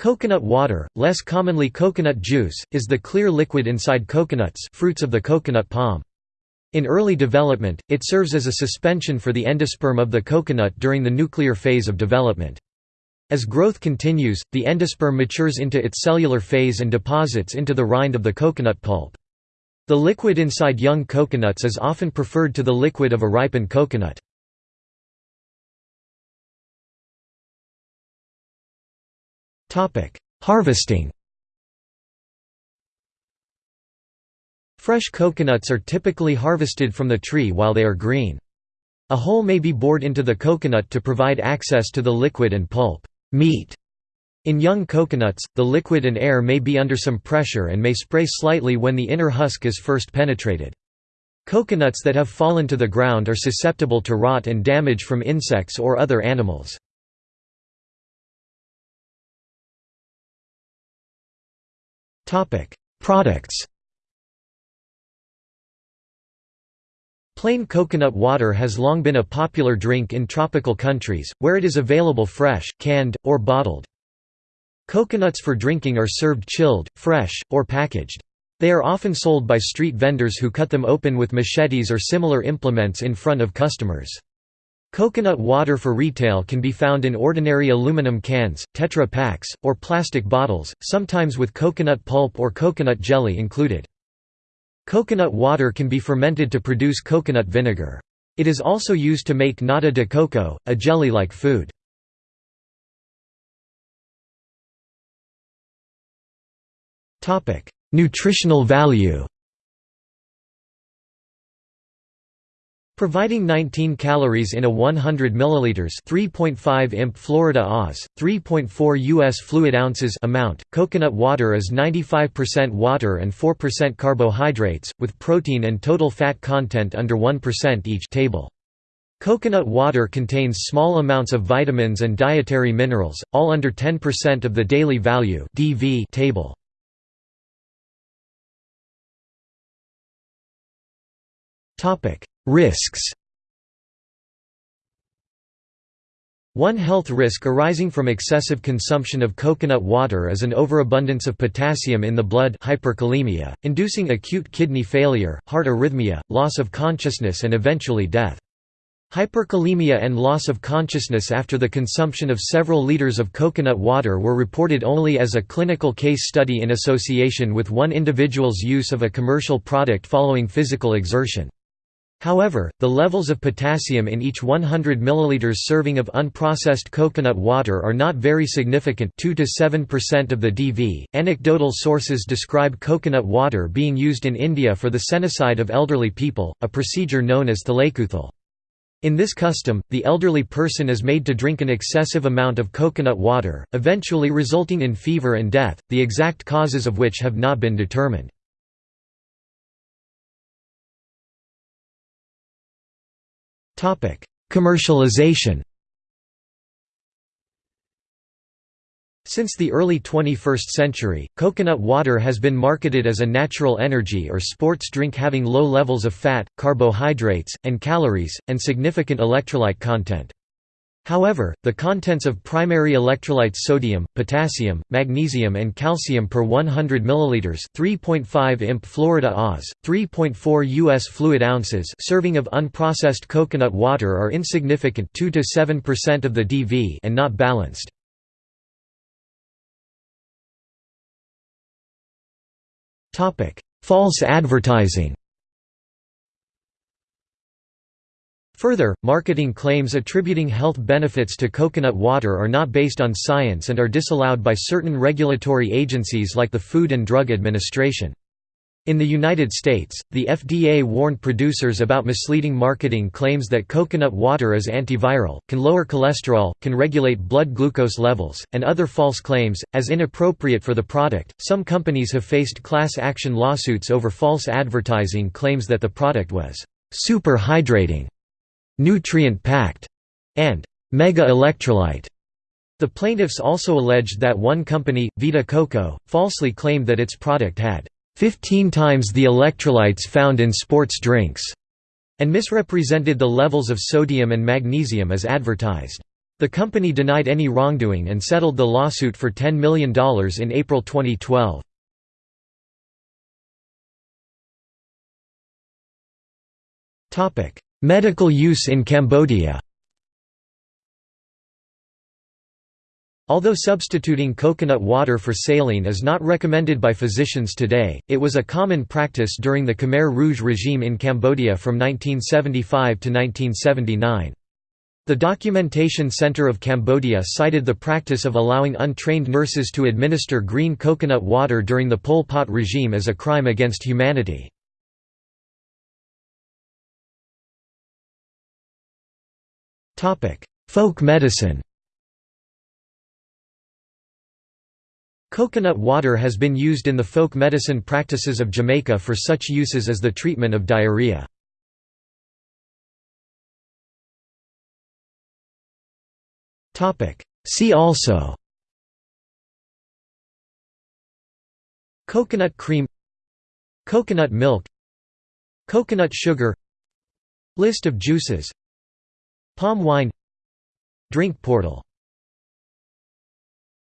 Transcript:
Coconut water, less commonly coconut juice, is the clear liquid inside coconuts fruits of the coconut palm. In early development, it serves as a suspension for the endosperm of the coconut during the nuclear phase of development. As growth continues, the endosperm matures into its cellular phase and deposits into the rind of the coconut pulp. The liquid inside young coconuts is often preferred to the liquid of a ripened coconut. Harvesting Fresh coconuts are typically harvested from the tree while they are green. A hole may be bored into the coconut to provide access to the liquid and pulp meat. In young coconuts, the liquid and air may be under some pressure and may spray slightly when the inner husk is first penetrated. Coconuts that have fallen to the ground are susceptible to rot and damage from insects or other animals. Products Plain coconut water has long been a popular drink in tropical countries, where it is available fresh, canned, or bottled. Coconuts for drinking are served chilled, fresh, or packaged. They are often sold by street vendors who cut them open with machetes or similar implements in front of customers. Coconut water for retail can be found in ordinary aluminum cans, Tetra Paks, or plastic bottles, sometimes with coconut pulp or coconut jelly included. Coconut water can be fermented to produce coconut vinegar. It is also used to make nata de coco, a jelly-like food. Nutritional value Providing 19 calories in a 100 milliliters, 3.5 imp Florida Oz, 3.4 US fluid ounces amount. Coconut water is 95% water and 4% carbohydrates, with protein and total fat content under 1% each. Table. Coconut water contains small amounts of vitamins and dietary minerals, all under 10% of the daily value (DV) table. Topic: Risks One health risk arising from excessive consumption of coconut water is an overabundance of potassium in the blood hyperkalemia, inducing acute kidney failure, heart arrhythmia, loss of consciousness and eventually death. Hyperkalemia and loss of consciousness after the consumption of several liters of coconut water were reported only as a clinical case study in association with one individual's use of a commercial product following physical exertion. However, the levels of potassium in each 100 ml serving of unprocessed coconut water are not very significant 2 to 7% of the DV. Anecdotal sources describe coconut water being used in India for the senicide of elderly people, a procedure known as thalekuthal. In this custom, the elderly person is made to drink an excessive amount of coconut water, eventually resulting in fever and death, the exact causes of which have not been determined. Commercialization Since the early 21st century, coconut water has been marketed as a natural energy or sports drink having low levels of fat, carbohydrates, and calories, and significant electrolyte content. However, the contents of primary electrolytes sodium, potassium, magnesium and calcium per 100 ml 3.5 imp Florida Oz, 3.4 US fluid ounces serving of unprocessed coconut water are insignificant 2 to 7% of the DV and not balanced. False advertising Further, marketing claims attributing health benefits to coconut water are not based on science and are disallowed by certain regulatory agencies like the Food and Drug Administration. In the United States, the FDA warned producers about misleading marketing claims that coconut water is antiviral, can lower cholesterol, can regulate blood glucose levels, and other false claims, as inappropriate for the product. Some companies have faced class action lawsuits over false advertising claims that the product was super hydrating nutrient-packed, and mega-electrolyte. The plaintiffs also alleged that one company, Vita Coco, falsely claimed that its product had 15 times the electrolytes found in sports drinks, and misrepresented the levels of sodium and magnesium as advertised. The company denied any wrongdoing and settled the lawsuit for $10 million in April 2012. Medical use in Cambodia Although substituting coconut water for saline is not recommended by physicians today, it was a common practice during the Khmer Rouge regime in Cambodia from 1975 to 1979. The Documentation Center of Cambodia cited the practice of allowing untrained nurses to administer green coconut water during the Pol Pot regime as a crime against humanity. Folk medicine Coconut water has been used in the folk medicine practices of Jamaica for such uses as the treatment of diarrhea. See also Coconut cream Coconut milk Coconut sugar List of juices Palm wine. Drink portal